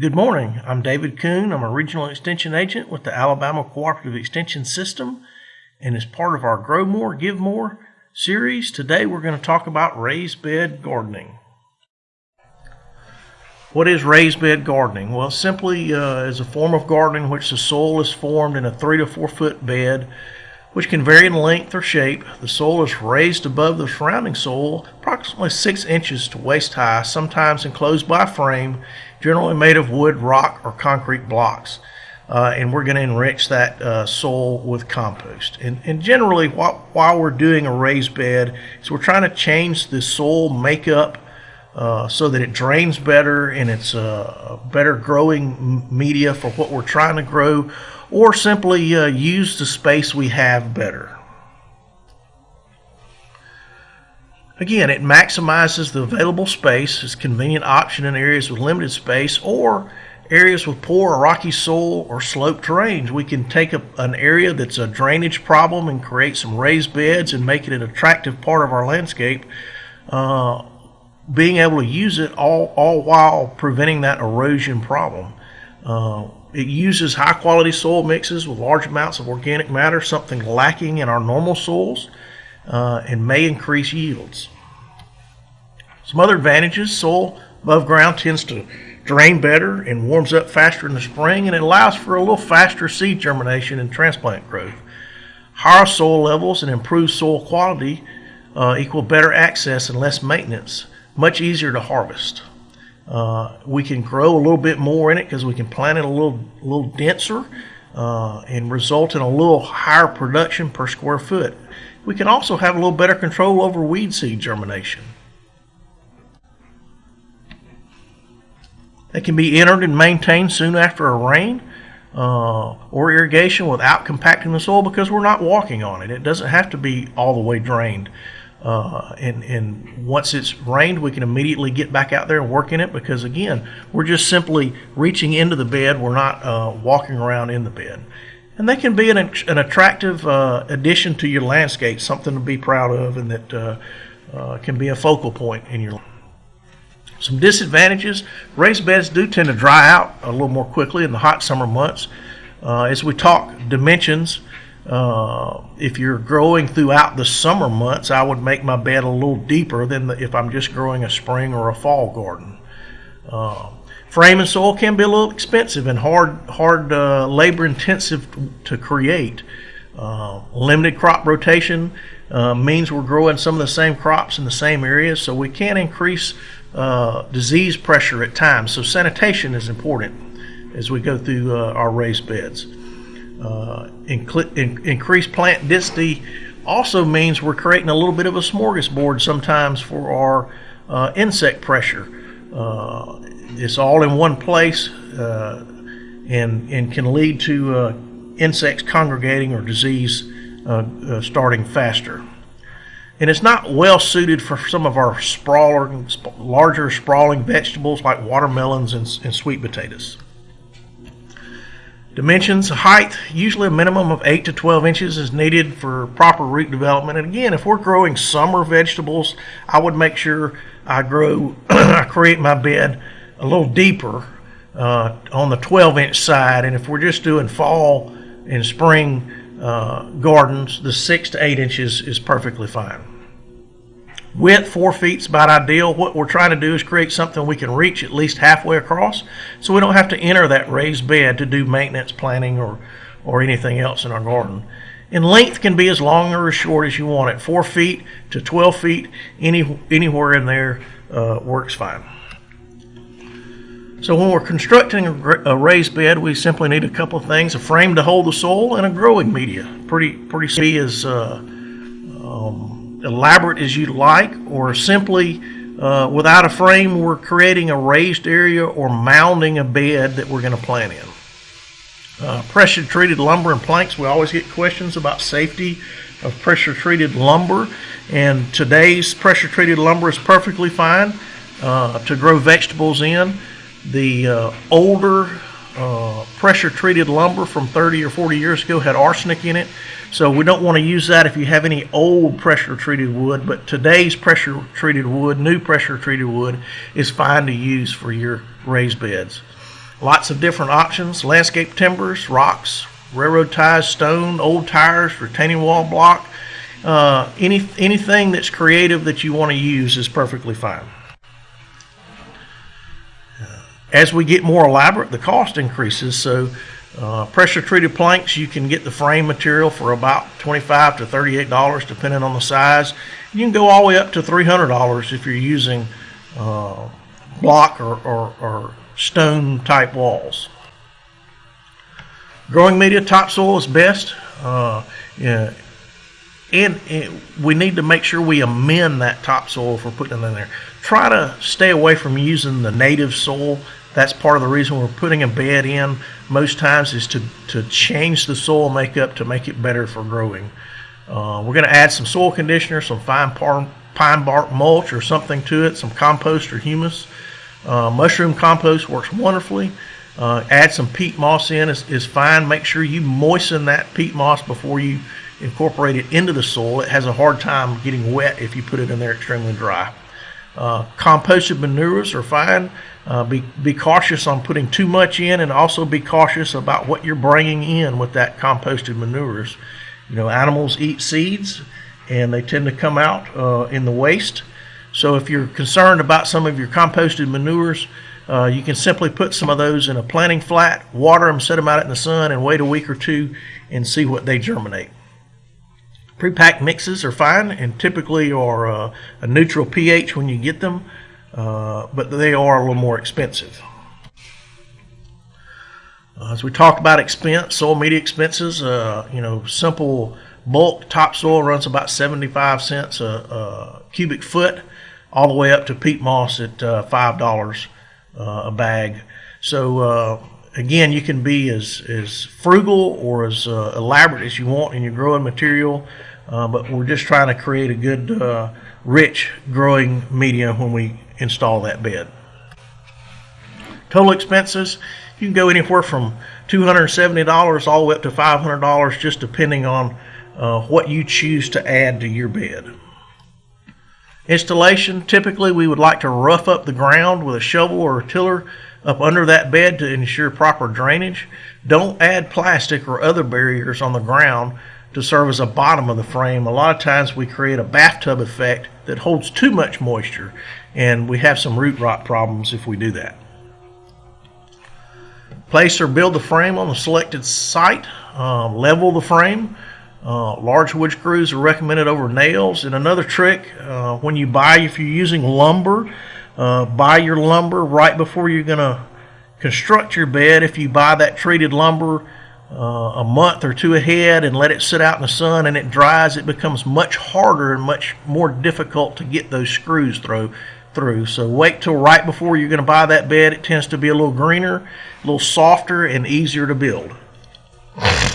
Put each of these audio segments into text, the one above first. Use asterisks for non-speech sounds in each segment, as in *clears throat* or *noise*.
Good morning. I'm David Kuhn. I'm a regional extension agent with the Alabama Cooperative Extension System. And as part of our Grow More, Give More series, today we're going to talk about raised bed gardening. What is raised bed gardening? Well, simply uh, is a form of gardening in which the soil is formed in a three to four foot bed which can vary in length or shape. The soil is raised above the surrounding soil approximately 6 inches to waist high, sometimes enclosed by a frame, generally made of wood, rock, or concrete blocks. Uh, and we're going to enrich that uh, soil with compost. And, and generally, while, while, we're doing a raised bed, is we're trying to change the soil makeup uh, so that it drains better and it's a better growing media for what we're trying to grow or simply uh, use the space we have better. Again, it maximizes the available space. It's a convenient option in areas with limited space or areas with poor or rocky soil or sloped terrains. We can take a, an area that's a drainage problem and create some raised beds and make it an attractive part of our landscape. Uh, being able to use it all, all while preventing that erosion problem. Uh, it uses high quality soil mixes with large amounts of organic matter, something lacking in our normal soils, uh, and may increase yields. Some other advantages soil above ground tends to drain better and warms up faster in the spring, and it allows for a little faster seed germination and transplant growth. Higher soil levels and improved soil quality uh, equal better access and less maintenance, much easier to harvest. Uh, we can grow a little bit more in it because we can plant it a little, a little denser uh, and result in a little higher production per square foot. We can also have a little better control over weed seed germination. They can be entered and maintained soon after a rain uh, or irrigation without compacting the soil because we're not walking on it. It doesn't have to be all the way drained. Uh, and, and once it's rained, we can immediately get back out there and work in it because, again, we're just simply reaching into the bed. We're not uh, walking around in the bed. And they can be an, an attractive uh, addition to your landscape, something to be proud of, and that uh, uh, can be a focal point in your Life. some disadvantages raised beds do tend to dry out a little more quickly in the hot summer months. Uh, as we talk dimensions, uh, if you're growing throughout the summer months, I would make my bed a little deeper than the, if I'm just growing a spring or a fall garden. Uh, frame and soil can be a little expensive and hard, hard uh, labor intensive to create. Uh, limited crop rotation uh, means we're growing some of the same crops in the same areas, so we can increase uh, disease pressure at times. So sanitation is important as we go through our raised beds. Uh, inc- in- increased plant density also means we're creating a little bit of a smorgasbord sometimes for our uh, insect pressure. Uh, it's all in one place uh, and, and can lead to uh, insects congregating or disease uh, starting faster. And it's not well suited for some of our sprawler, larger sprawling vegetables like watermelons and, and sweet potatoes. Dimensions, height, usually a minimum of 8 to 12 inches is needed for proper root development. And again, if we're growing summer vegetables, I would make sure I grow, *clears throat* I create my bed a little deeper uh, on the 12 inch side. And if we're just doing fall and spring uh, gardens, the 6 to 8 inches is perfectly fine. Width, four feet is about ideal. What we're trying to do is create something we can reach at least halfway across so we don't have to enter that raised bed to do maintenance planning or, or anything else in our garden. And length can be as long or as short as you want it. Four feet to 12 feet, any, anywhere in there uh, works fine. So when we're constructing a, raised bed, we simply need a couple of things: a frame to hold the soil and a growing media. Pretty, pretty see is uh, um, elaborate as you'd like, or simply uh, without a frame, we're creating a raised area or mounding a bed that we're going to plant in. Uh, pressure treated lumber and planks, we always get questions about safety of pressure treated lumber, and today's pressure treated lumber is perfectly fine uh, to grow vegetables in. The uh, older uh, pressure treated lumber from 30 or 40 years ago had arsenic in it. So we don't want to use that if you have any old pressure treated wood, but today's pressure treated wood, new pressure treated wood, is fine to use for your raised beds. Lots of different options, landscape timbers, rocks, railroad ties, stone, old tires, retaining wall block. Uh, any, anything that's creative that you want to use is perfectly fine. As we get more elaborate, the cost increases. So uh, pressure treated planks, you can get the frame material for about 25 to $38 depending on the size. You can go all the way up to $300 if you're using uh, block or, or, or stone type walls. Growing media topsoil is best. Uh, yeah, and, and, we need to make sure we amend that topsoil if we're putting it in there. Try to stay away from using the native soil. That's part of the reason we're putting a bed in most times is to, to change the soil makeup to make it better for growing. Uh, we're going to add some soil conditioner, some fine pine bark mulch or something to it, some compost or humus. Uh, mushroom compost works wonderfully. Uh, add some peat moss in is, is fine. Make sure you moisten that peat moss before you incorporate it into the soil. It has a hard time getting wet if you put it in there extremely dry. Uh, composted manures are fine. Uh, be, be cautious on putting too much in and also be cautious about what you're bringing in with that composted manures. You know, animals eat seeds and they tend to come out uh, in the waste. So if you're concerned about some of your composted manures, uh, you can simply put some of those in a planting flat, water them, set them out in the sun, and wait a week or two and see what they germinate. Pre-packed mixes are fine and typically are uh, a neutral pH when you get them, uh, but they are a little more expensive. Uh, as we talked about expense, soil media expenses, uh, you know, simple bulk topsoil runs about 75 cents a, a, cubic foot, all the way up to peat moss at uh, $5 uh, a bag. So again, you can be as, as frugal or as uh, elaborate as you want in your growing material, uh, but we're just trying to create a good, uh, rich growing media when we install that bed. Total expenses, you can go anywhere from $270 all the way up to $500 just depending on uh, what you choose to add to your bed. Installation, typically we would like to rough up the ground with a shovel or a tiller up under that bed to ensure proper drainage. Don't add plastic or other barriers on the ground to serve as a bottom of the frame. A lot of times we create a bathtub effect that holds too much moisture and we have some root rot problems if we do that. Place or build the frame on the selected site. Uh, level the frame. Uh, large wood screws are recommended over nails. And another trick, uh, when you buy, if you're using lumber, uh, buy your lumber right before you're going to construct your bed. If you buy that treated lumber uh, a month or two ahead and let it sit out in the sun and it dries, it becomes much harder and much more difficult to get those screws through. Through. So wait till right before you're going to buy that bed. It tends to be a little greener, a little softer, and easier to build. *laughs*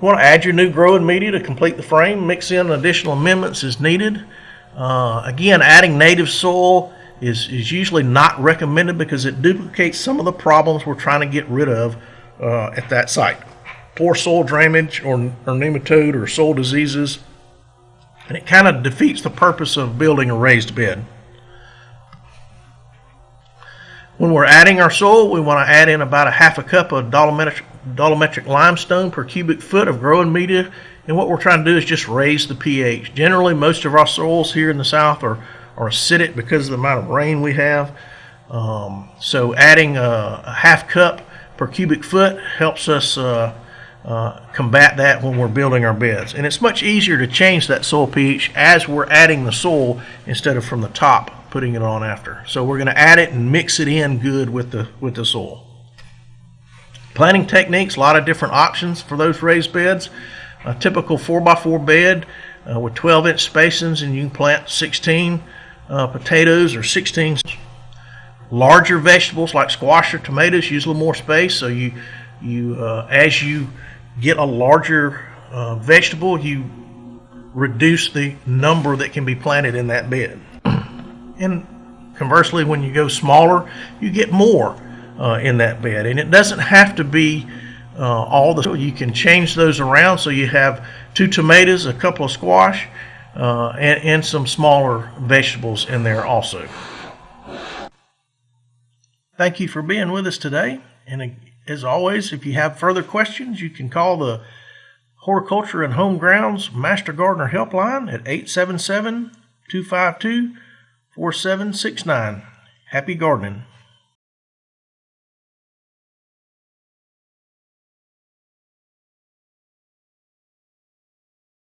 You want to add your new growing media to complete the frame. Mix in additional amendments as needed. Uh, again, adding native soil is, is usually not recommended because it duplicates some of the problems we're trying to get rid of uh, at that site. Poor soil drainage or, or nematode or soil diseases. And it kind of defeats the purpose of building a raised bed. When we're adding our soil, we want to add in about a half a cup of dolomitic, dolomitic limestone per cubic foot of growing media. And what we're trying to do is just raise the pH. Generally, most of our soils here in the south are, are acidic because of the amount of rain we have. Um, so adding a, a, half cup per cubic foot helps us uh, uh, combat that when we're building our beds. And it's much easier to change that soil pH as we're adding the soil instead of from the top putting it on after. So we're going to add it and mix it in good with the with the soil. Planting techniques, a lot of different options for those raised beds. A typical 4x4 bed uh, with 12 inch spacings and you can plant 16 uh, potatoes or 16 larger vegetables like squash or tomatoes use a little more space so you you uh, as you get a larger uh, vegetable you reduce the number that can be planted in that bed and conversely, when you go smaller, you get more uh, in that bed. And it doesn't have to be uh, all the, you can change those around so you have two tomatoes, a couple of squash, uh, and, and some smaller vegetables in there also. Thank you for being with us today. And as always, if you have further questions, you can call the Horticulture and Home Grounds Master Gardener Helpline at 877 252 4769. Happy gardening.